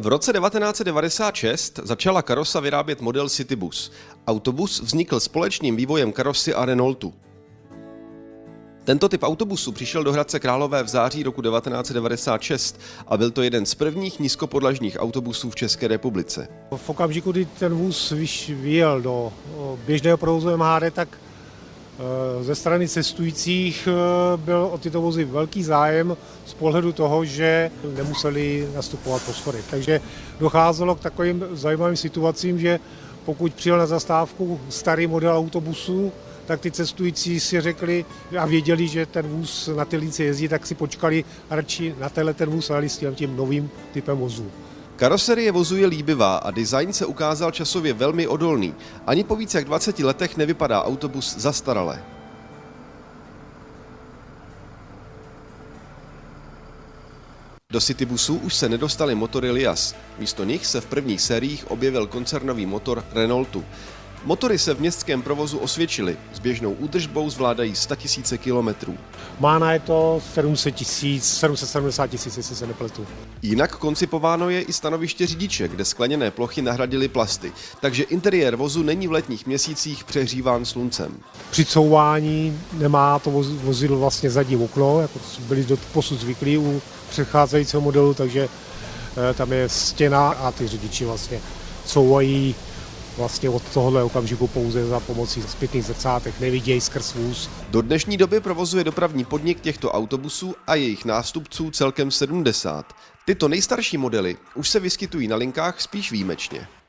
V roce 1996 začala Karosa vyrábět model Citybus. Autobus vznikl společným vývojem karosy a Renaultu. Tento typ autobusu přišel do Hradce Králové v září roku 1996 a byl to jeden z prvních nízkopodlažních autobusů v České republice. V okamžiku, kdy ten vůz vyjel do běžného provozu MHD, tak ze strany cestujících eh, byl o tyto vozy velký zájem z pohledu toho, že nemuseli nastupovat po schodech. Takže docházelo k takovým zajímavým situacím, že pokud přijel na zastávku starý model autobusu, tak ty cestující si řekli a věděli, že ten vůz na ty lince jezdí, tak si počkali radši na tenhle ten vůz a s tím novým typem vozu. Karoserie vozu je líbivá a design se ukázal časově velmi odolný. Ani po více jak 20 letech nevypadá autobus zastarale. Do Citybusu už se nedostaly motory Lias. Místo nich se v prvních sériích objevil koncernový motor Renaultu. Motory se v městském provozu osvědčily. S běžnou údržbou zvládají 100 000 kilometrů. Mána je to 700 tisíc, 770 tisíc, jestli se nepletu. Jinak koncipováno je i stanoviště řidiče, kde skleněné plochy nahradily plasty, takže interiér vozu není v letních měsících přehříván sluncem. Při couvání nemá to vozidlo vlastně zadní okno, jako byli do posud zvyklí u předcházejícího modelu, takže eh, tam je stěna a ty řidiči vlastně couvají vlastně od tohohle okamžiku pouze za pomocí zpětných zrcátek nevidějí skrz vůz. Do dnešní doby provozuje dopravní podnik těchto autobusů a jejich nástupců celkem 70. Tyto nejstarší modely už se vyskytují na linkách spíš výjimečně.